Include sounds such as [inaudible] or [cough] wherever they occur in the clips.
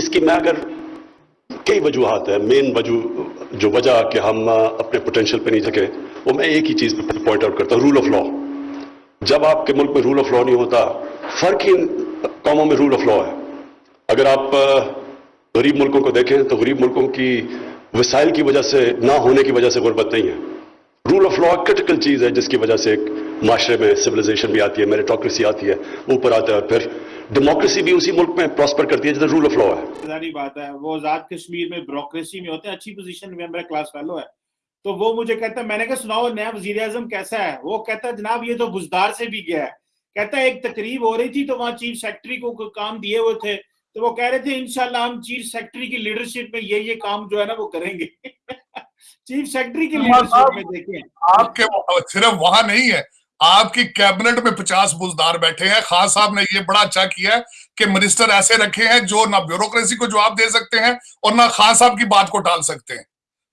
इसकी मैं अगर कई वजूहत है मेन वज़ू, जो वजह कि हम अपने पोटेंशियल पे नहीं सके वो मैं एक ही चीज़ पे पॉइंट आउट करता हूँ रूल ऑफ़ लॉ जब आपके मुल्क में रूल ऑफ़ लॉ नहीं होता, फ़र्क ही कौमों में रूल ऑफ़ लॉ है। अगर आप गरीब मुल्कों को देखें तो गरीब मुल्कों की वसाइल की वजह से, ना होने की वजह से गुर्बत नहीं है। रूल ऑफ़ लॉ क्रिटिकल चीज़ है, जिसकी वजह से एक माशरे में सिविलाइजेशन भी आती है मेरिटोक्रेसी आती है ऊपर आता है, फिर डेमोक्रेसी भी उसी मुल्क में प्रॉस्पर करती है जिधर रूल ऑफ़ लॉ है। सारी बात है वो आज़ाद कश्मीर में ब्यूरोक्रेसी में होते हैं अच्छी पोजीशन में मेरा क्लास फेलो है। तो वो मुझे कहता है मैंने कहा सुनाओ नया वज़ीर आज़म कैसा है? वो कहता है जनाब ये तो बुजदार से भी गया है। कहता है एक तकरीब हो रही थी तो वहाँ चीफ सेक्रेटरी को काम दिए हुए थे। तो वो कह रहे थे इनशाला हम चीफ सेक्रेटरी की लीडरशिप में ये ये काम जो है ना वो करेंगे। [laughs] चीफ सेक्रेटरी की लीडरशिप में देखें। आपके सिर्फ़ वहाँ नहीं है आपकी कैबिनेट में पचास बुजदार बैठे हैं। खान साहब ने ये बड़ा अच्छा किया है कि मिनिस्टर ऐसे रखे हैं जो ना ब्यूरोक्रेसी को जवाब दे सकते हैं और ना खान साहब की बात को टाल सकते हैं।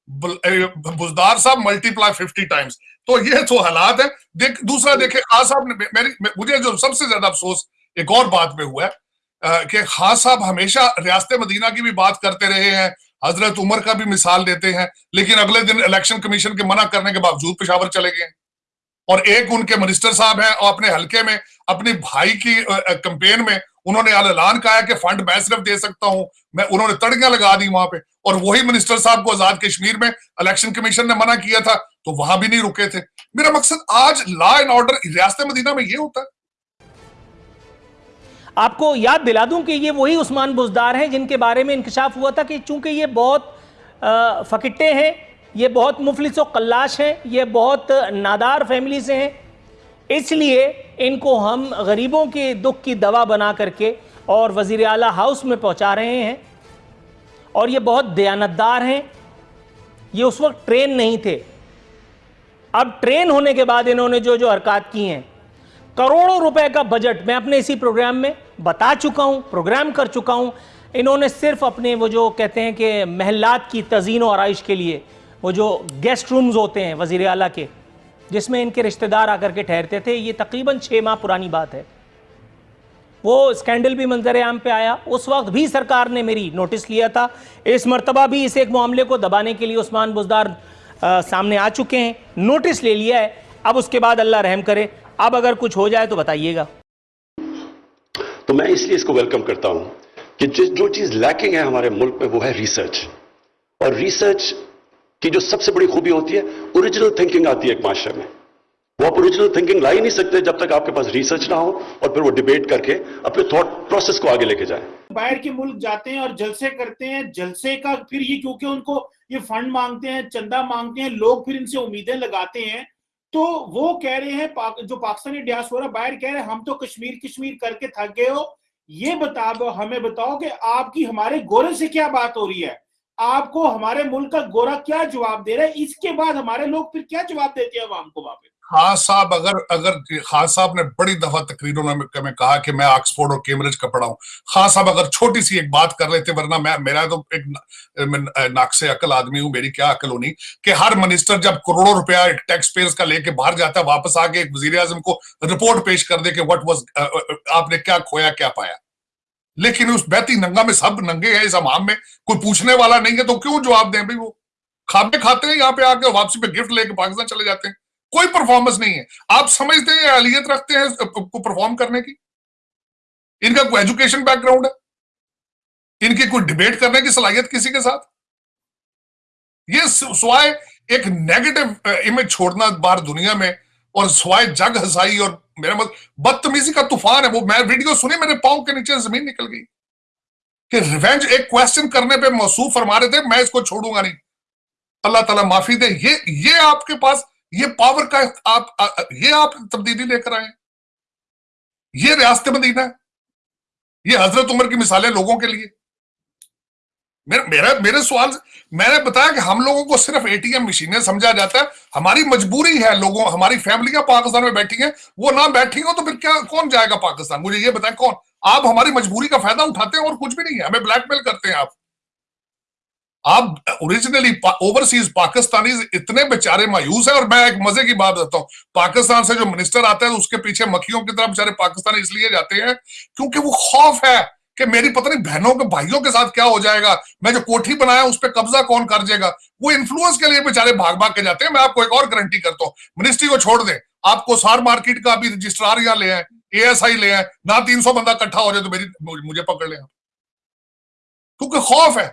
बुजदार साहब मल्टीप्लाई फिफ्टी टाइम्स। तो ये तो हालात है। देख, दूसरा देखे, खान साहब ने मेरी मुझे जो सबसे ज़्यादा अफसोस एक और बात में हुआ है कि खान साहब हमेशा रियासत मदीना की भी बात करते रहे हैं, हज़रत उमर का भी मिसाल देते हैं, लेकिन अगले दिन इलेक्शन कमीशन के मना करने के बावजूद पेशावर चले गए। और एक उनके मिनिस्टर साहब हैं, और अपने हल्के में, अपनी भाई की कंपेन में उन्होंने ऐलान कहा कि फंड मैं सिर्फ़ दे सकता हूँ, मैं, उन्होंने तड़ियाँ लगा दी वहाँ पे। और वही मिनिस्टर साहब को आज़ाद कश्मीर में इलेक्शन कमीशन ने मना किया था तो वहाँ भी नहीं रुके थे। मेरा मकसद आज लॉ एंड ऑर्डर रियासत मदीना में ये होता है। आपको याद दिला दूँ कि ये वही उस्मान बुजदार हैं जिनके बारे में इंकशाफ हुआ था कि चूँकि ये बहुत फकिट्टे हैं ये बहुत मुफलिस कल्लाश हैं, ये बहुत नादार फैमिली से हैं। इसलिए इनको हम गरीबों के दुख की दवा बना करके और वज़ी अला हाउस में पहुँचा रहे हैं। और ये बहुत दयानतदार हैं। ये उस वक्त ट्रेन नहीं थे। अब ट्रेन होने के बाद इन्होंने जो जो हरकत की हैं। करोड़ों रुपए का बजट मैं अपने इसी प्रोग्राम में बता चुका हूँ, प्रोग्राम कर चुका हूँ। इन्होंने सिर्फ़ अपने वो जो कहते हैं कि महलात की तजीन और आइश के लिए वो जो गेस्ट रूम्स होते हैं वज़ी अला के, जिसमें इनके रिश्तेदार आकर के ठहरते थे, ये तकरीबन छः माह पुरानी बात है। वो स्कैंडल भी मंजर आम पे आया। उस वक्त भी सरकार ने मेरी नोटिस लिया था। इस मरतबा भी इस एक मामले को दबाने के लिए उस्मान बुजदार सामने आ चुके हैं। नोटिस ले लिया है। अब उसके बाद अल्लाह रहम करे। अब अगर कुछ हो जाए तो बताइएगा। तो मैं इसलिए इसको वेलकम करता हूँ कि जिस, जो चीज़ लैकिंग है हमारे मुल्क में, वो है रिसर्च और रिसर्च की जो सबसे बड़ी खूबी होती है ओरिजिनल थिंकिंग आती है एक माशरे में। वो आप ओरिजिनल थिंकिंग ला ही नहीं सकते जब तक आपके पास रिसर्च ना हो और फिर वो डिबेट करके अपने थॉट प्रोसेस को आगे लेके जाए। बाहर के मुल्क जाते हैं और जलसे करते हैं। जलसे का फिर ये क्योंकि उनको ये फंड मांगते हैं चंदा मांगते हैं लोग फिर इनसे उम्मीदें लगाते हैं। तो वो कह रहे हैं पाक, जो पाकिस्तानी डियास्पोरा बाहर कह रहे हैं हम तो कश्मीर कश्मीर करके थक गए हो। ये बता दो हमें बताओ कि आपकी हमारे गोरे से क्या बात हो रही है? आपको हमारे मुल्क का गोरा क्या जवाब दे रहा है? इसके बाद हमारे लोग फिर क्या जवाब देते हैं आवाम को वापस? खान साहब अगर अगर खान साहब ने बड़ी दफ़ा तकरीरों में, में कहा कि मैं ऑक्सफोर्ड और कैम्ब्रिज का पढ़ा हूँ। खान साहब अगर छोटी सी एक बात कर लेते वरना मैं मेरा तो एक नाक से अकल आदमी हूँ मेरी क्या अकल होनी? कि हर मिनिस्टर जब करोड़ों रुपया टैक्स पेयर्स का लेके बाहर जाता है वापस आके एक वज़ीर को रिपोर्ट पेश कर दे कि वट वॉज़ आपने क्या खोया क्या पाया? लेकिन उस बैती नंगा में सब नंगे हैं इस अमाम में, कोई पूछने वाला नहीं है तो क्यों जवाब दें भाई वो? खाते खाते हैं यहाँ पे आके वापसी पे गिफ्ट लेके पाकिस्तान चले जाते हैं। कोई परफॉर्मेंस नहीं है। आप समझते हैं अलियत रखते हैं को परफॉर्म करने की? इनका कोई एजुकेशन बैकग्राउंड है? इनकी कोई डिबेट करने की सलाहियत किसी के साथ? ये स्वाय एक नेगेटिव इमेज छोड़ना बाहर दुनिया में और स्वाय जग हसाई और मेरा मतलब बदतमीजी का तूफ़ान है, वो मैं वीडियो सुनी, मेरे पाँव के नीचे ज़मीन निकल गई। कि रिवेंज एक क्वेश्चन करने पे मौसूफ फरमा रहे थे, मैं इसको छोड़ूँगा नहीं। अल्लाह ताला माफ़ी दे, ये ये आपके पास, ये पावर का आप ये आप तब्दीली लेकर आए ये रियासत मदीना है। ये हज़रत उमर की मिसालें लोगों के लिए। मेरे, मेरा, मेरे सवाल मैंने बताया कि हम लोगों को सिर्फ़ एटीएम मशीनें समझा जाता है। हमारी मजबूरी है लोगों, हमारी फैमिलियाँ पाकिस्तान में बैठी है? वो ना बैठी हो तो फिर क्या, कौन जाएगा पाकिस्तान? मुझे ये बताएँ कौन? आप हमारी मजबूरी का फ़ायदा उठाते हैं और कुछ भी नहीं है, हमें ब्लैकमेल करते हैं आप। आप ओरिजिनली ओवरसीज पाकिस्तानी इतने बेचारे मायूस है, और मैं एक मज़े की बात बताता हूँ। पाकिस्तान से जो मिनिस्टर आता है, उसके पीछे मक्खियों की तरह बेचारे पाकिस्तानी इसलिए जाते हैं क्योंकि वो खौफ है। कि मेरी पता नहीं बहनों के भाइयों के साथ क्या हो जाएगा? मैं जो कोठी बनाया, उस पर कब्जा कौन कर जाएगा वो इन्फ्लुएंस के लिए बेचारे भाग भाग के जाते हैं। मैं आपको एक और गारंटी करता हूँ। मिनिस्ट्री को छोड़ दें। आपको सार मार्केट का अभी रजिस्ट्रार यहाँ ले आए एएसआई ले आए, ना तीन सौ बंदा इकट्ठा हो जाए तो मेरी मुझे पकड़ ले क्योंकि खौफ है।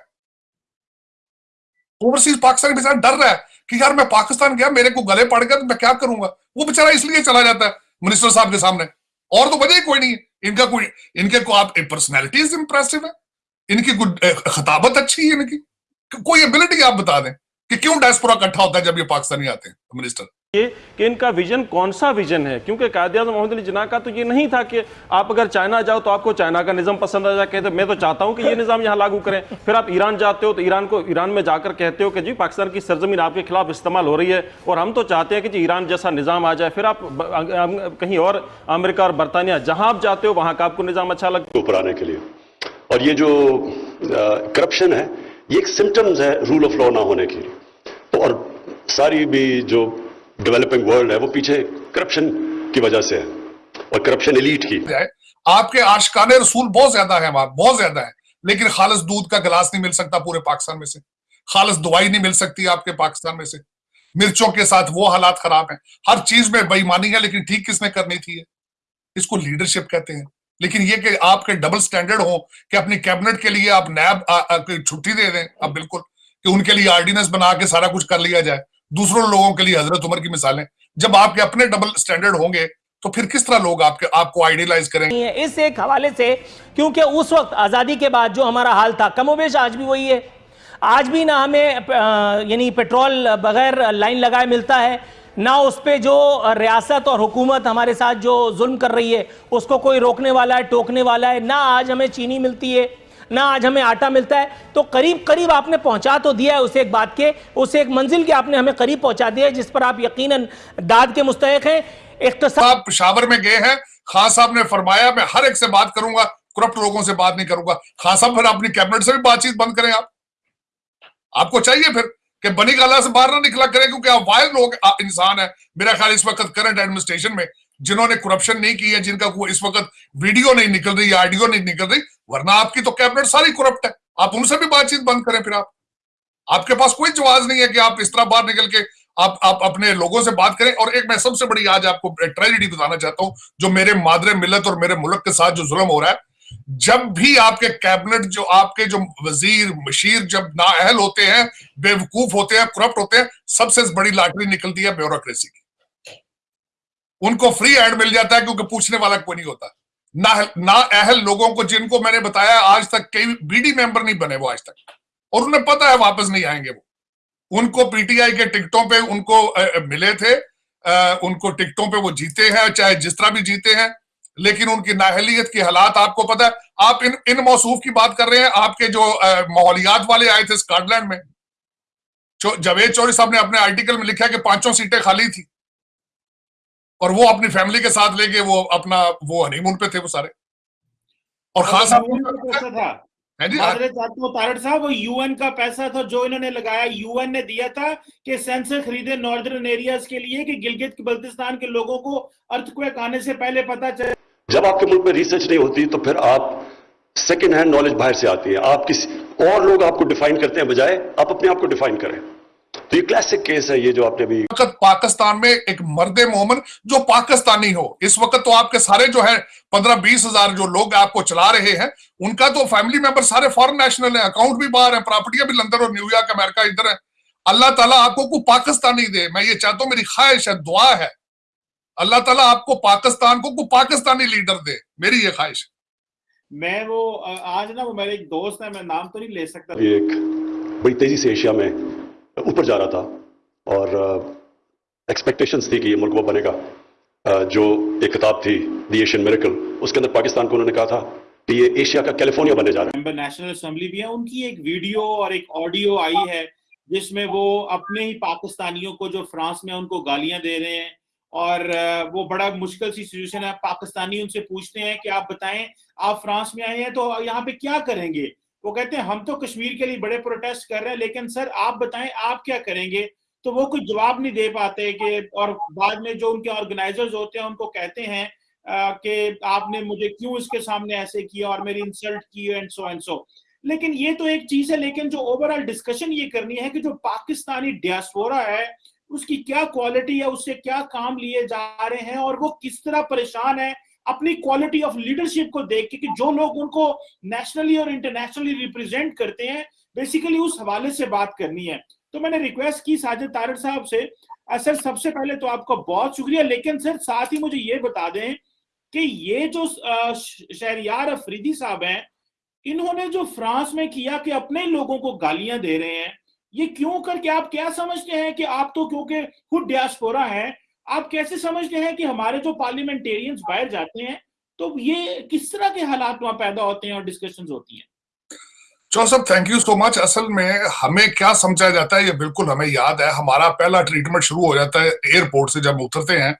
ओवरसीज पाकिस्तानी बेचारा डर रहा है कि यार मैं पाकिस्तान गया, मेरे को गले पड़ गया तो मैं क्या करूँगा? वो बेचारा इसलिए चला जाता है मिनिस्टर साहब के सामने। और तो वजह ही कोई नहीं है। इनका कोई, इनके को आप पर्सनैलिटीज इंप्रेसिव है? इनकी खताबत अच्छी है इनकी? कोई एबिलिटी आप बता दें कि क्यों डायस्पोरा इकट्ठा होता है जब ये पाकिस्तानी आते हैं मिनिस्टर कि इनका विजन कौन सा विजन है? क्योंकि कायद मोहम्मद अली जना का तो ये नहीं था कि आप अगर चाइना जाओ तो आपको चाइना का निज़ाम पसंद आ जाए, कहते मैं तो चाहता हूँ कि ये निज़ाम यहाँ लागू करें। फिर आप ईरान जाते हो तो ईरान को, ईरान में जाकर कहते हो कि, जी, पाकिस्तान की सरजमीन आपके खिलाफ इस्तेमाल हो रही है और हम तो चाहते हैं कि जी, ईरान जैसा निज़ाम आ जाए। फिर आप कहीं और, अमेरिका और बरतानिया, जहाँ आप जाते हो, वहाँ का आपको निज़ाम अच्छा लगता है ऊपर आने के लिए। और ये जो करप्शन है, ये एक सिम्टम्स है रूल ऑफ़ लॉ ना होने के लिए। और सारी भी जो डेवलपिंग वर्ल्ड है, वो पीछे करप्शन की वजह से है और करप्शन एलीट की। आपके आशकाने रसूल बहुत ज़्यादा है वहाँ बहुत ज़्यादा है। लेकिन खालस दूध का गिलास नहीं मिल सकता पूरे पाकिस्तान में से। खालस दवाई नहीं मिल सकती आपके पाकिस्तान में से। मिर्चों के साथ वो हालात खराब हैं। हर चीज़ में बेईमानी है, लेकिन ठीक किसने करनी थी इसको लीडरशिप कहते हैं। लेकिन ये कि आपके डबल स्टैंडर्ड हो कि अपनी कैबिनेट के लिए आप नैब छुट्टी दे दें, अब बिल्कुल, कि उनके लिए आर्डिनेंस बना के सारा कुछ कर लिया जाए। दूसरों लोगों के लिए हज़रत उमर की मिसालें। जब आपके अपने डबल स्टैंडर्ड होंगे तो फिर किस तरह लोग आपके, आपको आइडियलाइज करेंगे? इस एक हवाले से, क्योंकि उस वक्त आज़ादी के बाद जो हमारा हाल था, कमोबेश आज भी वही है। आज भी ना हमें यानी पेट्रोल बगैर लाइन लगाए मिलता है, ना उस पर जो रियासत और हुकूमत हमारे साथ जो जुल्म कर रही है, उसको कोई रोकने वाला है, टोकने वाला है, ना आज हमें चीनी मिलती है। ना आज हमें आटा मिलता है। तो करीब करीब आपने पहुँचा तो दिया है उसे एक बात के, उसे एक मंजिल के आपने हमें करीब पहुँचा दिया है, जिस पर आप यकीन दाद के मुस्तक हैं। एक पिशावर में गए हैं, खान साहब ने फरमाया, मैं हर एक से बात करूँगा, करप्ट लोगों से बात नहीं करूँगा। खान साहब, फिर अपनी कैबिनेट से भी बातचीत बंद करें आप। आपको चाहिए फिर कि बनी गाला से बाहर ना निकला करें, क्योंकि आप वायद लोग इंसान है। मेरा ख्याल इस वक्त करंट एडमिनिस्ट्रेशन में जिन्होंने करप्शन नहीं की है, जिनका इस वक्त वीडियो नहीं निकल रही ऑडियो नहीं निकल रही, वरना आपकी तो कैबिनेट सारी करप्ट है। आप उनसे भी बातचीत बंद करें फिर आप। आपके पास कोई जवाब नहीं है कि आप इस तरह बाहर निकल के आप आप अपने लोगों से बात करें। और एक मैं सबसे बड़ी आज आपको ट्रेजिडी बताना चाहता हूँ, जो मेरे मादरे मिलत और मेरे मुल्क के साथ जो जुल्म हो रहा है, जब भी आपके कैबिनेट जो आपके जो वज़ीर मशीर जब नाअहल होते हैं, बेवकूफ़ होते हैं करप्ट होते हैं, सबसे बड़ी लॉटरी निकलती है ब्यूरोक्रेसी की। उनको फ्री हैंड मिल जाता है क्योंकि पूछने वाला कोई नहीं होता। ना ना अहल लोगों को जिनको मैंने बताया आज तक कई बीडी मेंबर नहीं बने वो आज तक। और उन्हें पता है वापस नहीं आएँगे वो। उनको पीटीआई के टिकटों पे उनको आ, मिले थे। आ, उनको टिकटों पे वो जीते हैं चाहे जिस तरह भी जीते हैं। लेकिन उनकी नाहलियत के हालात आपको पता है। आप इन इन मौसूफ की बात कर रहे हैं आपके जो माहौलियात वाले आए थे स्कॉटलैंड में। जवेद चौधरी साहब ने अपने आर्टिकल में लिखा कि पाँचों सीटें खाली थी। और वो अपनी फैमिली के साथ लेके वो अपना वो हनीमून पे थे वो सारे। और खास तारड़ साहब वो यूएन का पैसा था जो इन्होंने लगाया। यूएन ने दिया था कि सेंसर खरीदे नॉर्दर्न एरियाज़ के लिए कि गिलगित बल्तिस्तान के लोगों को अर्थक्वेक आने से पहले पता चले। जब आपके मुल्क में रिसर्च नहीं होती तो फिर आप सेकेंड हैंड नॉलेज बाहर से आती है। आप किसी और लोग आपको डिफाइन करते हैं बजाय आप अपने आप को डिफाइन करें। तो ये क्लासिक केस है ये जो आपने अभी वक्त पाकिस्तान में एक मर्द मोमन जो पाकिस्तानी हो। इस वक्त तो आपके सारे जो है पंद्रह बीस हज़ार जो लोग आपको चला रहे हैं उनका तो फैमिली मेंबर सारे फॉरेन नेशनल है अकाउंट भी बाहर है प्रॉपर्टियाँ भी लंदन और न्यूयॉर्क अमेरिका इधर है। अल्लाह ताला आपको को पाकिस्तानी दे। मैं ये चाहता हूँ मेरी ख्वाहिश है दुआ है। अल्लाह ताला आपको पाकिस्तान को, को पाकिस्तानी लीडर दे। मेरी ये ख्वाहिश मैं वो आज ना वो मेरे एक दोस्त है मैं नाम तो नहीं ले सकता। एक बड़ी तेज़ी से एशिया में ऊपर जा रहा था और एक्सपेक्टेशंस थी कि ये मुल्क वो बनेगा। जो एक किताब थी दी एशियन मेरिकल उसके अंदर पाकिस्तान को उन्होंने कहा था कि ये एशिया का कैलिफ़ोर्निया बनने जा रहा है। नेशनल असेंबली भी है, उनकी एक वीडियो और एक ऑडियो आई है, जिसमें वो अपने ही पाकिस्तानियों को, जो फ्रांस में उनको गालियाँ दे रहे हैं, और वो बड़ा मुश्किल सी सिचुएशन है। पाकिस्तानी उनसे पूछते हैं कि आप बताएँ, आप फ्रांस में आए हैं तो यहाँ पे क्या करेंगे? वो कहते हैं, हम तो कश्मीर के लिए बड़े प्रोटेस्ट कर रहे हैं, लेकिन सर आप बताएँ, आप क्या करेंगे? तो वो कोई जवाब नहीं दे पाते कि, और बाद में जो उनके ऑर्गेनाइजर्स होते हैं, उनको कहते हैं कि आपने मुझे क्यों इसके सामने ऐसे किया और मेरी इंसल्ट की एंड सो एंड सो लेकिन ये तो एक चीज़ है, लेकिन जो ओवरऑल डिस्कशन ये करनी है कि जो पाकिस्तानी डियास्पोरा है, उसकी क्या क्वालिटी है, उससे क्या काम लिए जा रहे हैं और वो किस तरह परेशान है अपनी क्वालिटी ऑफ़ लीडरशिप को देख के कि जो लोग उनको नेशनली और इंटरनेशनली रिप्रेजेंट करते हैं बेसिकली उस हवाले से बात करनी है। तो मैंने रिक्वेस्ट की साजिद तारड़ साहब से सर, सबसे पहले तो आपका बहुत शुक्रिया, लेकिन सर, साथ ही मुझे ये बता दें कि ये जो शहरियार अफरीदी साहब हैं, इन्होंने जो फ्रांस में किया कि अपने लोगों को गालियाँ दे रहे हैं, ये क्यों करके आप क्या समझते हैं कि आप तो क्योंकि खुद डियास्पोरा हैं आप कैसे समझते हैं कि हमारे जो पार्लियामेंटेरियंस बाहर जाते हैं तो ये किस तरह के हालात वहाँ पैदा होते हैं और डिस्कशन होती हैं? Joseph thank you so much असल में हमें क्या समझा जाता है, ये बिल्कुल हमें याद है। हमारा पहला ट्रीटमेंट शुरू हो जाता है एयरपोर्ट से जब उतरते हैं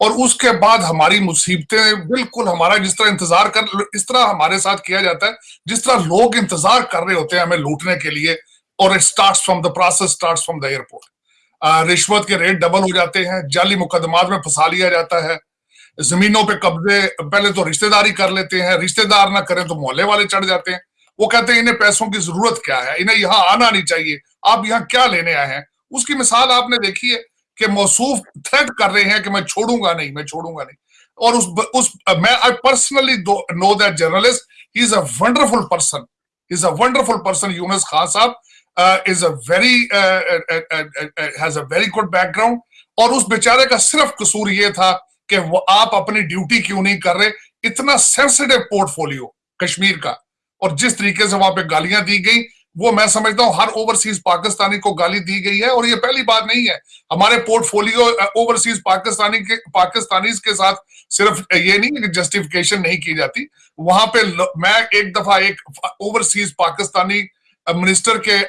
और उसके बाद हमारी मुसीबतें बिल्कुल हमारा जिस तरह इंतज़ार कर, इस तरह हमारे साथ किया जाता है, जिस तरह लोग इंतज़ार कर रहे होते हैं हमें लूटने के लिए और it start from the process start from the airport रिश्वत के रेट डबल हो जाते हैं, जाली मुकदमात में फंसा लिया जाता है। जमीनों पे कब्जे, पहले तो रिश्तेदारी कर लेते हैं, रिश्तेदार ना करें तो मोहल्ले वाले चढ़ जाते हैं। वो कहते हैं, इन्हें पैसों की ज़रूरत क्या है? इन्हें यहाँ आना नहीं चाहिए। आप यहाँ क्या लेने आए हैं? उसकी मिसाल आपने देखी है कि मौसूफ थ्रेट कर रहे हैं कि मैं छोड़ूँगा नहीं, मैं छोड़ूँगा नहीं। और उस उस, मैं I personally know that journalist he is a wonderful person is a wonderful person Younus Khan sahab. Is a very has a very good background और उस बेचारे का सिर्फ़ कसूर ये था कि वो आप अपनी ड्यूटी क्यों नहीं कर रहे? इतना सेंसिटिव पोर्टफोलियो कश्मीर का। और जिस तरीके से वहाँ पे गालियाँ दी गई, वो मैं समझता हूँ हर ओवरसीज पाकिस्तानी को गाली दी गई है। और ये पहली बात नहीं है। हमारे पोर्टफोलियो ओवरसीज पाकिस्तानी के, पाकिस्तानीज के साथ सिर्फ़ ये नहीं कि जस्टिफिकेशन नहीं की जाती। वहाँ पे मैं एक दफ़ा एक ओवरसीज पाकिस्तानी मिनिस्टर के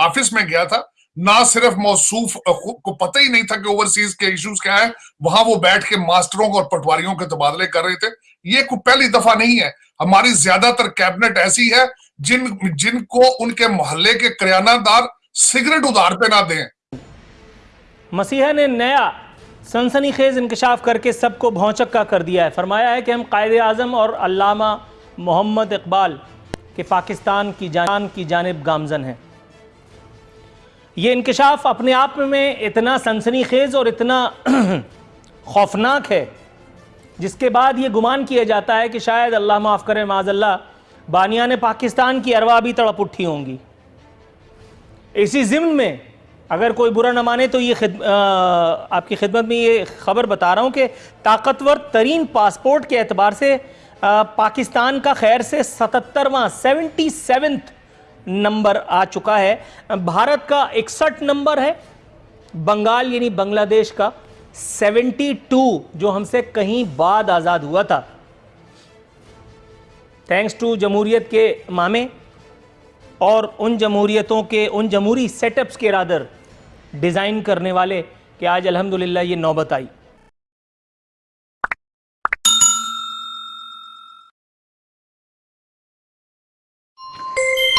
ऑफ़िस में गया था, ना सिर्फ़ मौसूफ को पता ही नहीं था कि ओवरसीज के इश्यूज़ क्या है, वहाँ वो बैठ के मास्टरों और पटवारियों के तबादले कर रहे थे। ये कोई पहली दफ़ा नहीं है। हमारी ज़्यादातर कैबिनेट ऐसी है, जिन, जिनको उनके मोहल्ले के करियानादार सिगरेट उधार पे ना दें। मसीहा ने नया सनसनीखेज इंकशाफ करके सबको भौचक्का कर दिया है। फरमाया है कि हम कायद आज़म और अल्लामा मोहम्मद इकबाल के पाकिस्तान की जान की जानब गामजन है। ये इंकशाफ अपने आप में इतना सनसनीखेज़ और इतना [clears throat] खौफनाक है जिसके बाद ये गुमान किया जाता है कि शायद अल्लाह माफ़ करे माजल्ला बानिया ने पाकिस्तान की अरवा भी तड़प उठी होंगी। इसी ज़िम्न में अगर कोई बुरा न माने तो ये खिद, आ, आपकी खिदमत में ये ख़बर बता रहा हूँ कि ताकतवर तरीन पासपोर्ट के अतबार से पाकिस्तान का खैर से सतहत्तरवां, सेवेंटी सेवन्थ नंबर आ चुका है। भारत का इकसठ नंबर है। बंगाल यानी बांग्लादेश का 72 जो हमसे कहीं बाद आज़ाद हुआ था। थैंक्स टू जमहूरियत के मामे और उन जमहूरियतों के, उन जमहूरी सेटअप्स के रादर डिज़ाइन करने वाले कि आज अल्हम्दुलिल्लाह ये नौबत आई।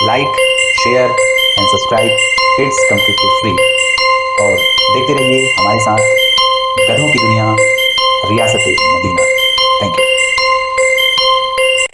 Like share and subscribe it's completely free और देखते रहिए हमारे साथ गधों की दुनिया, रियासत, मदीना। Thank you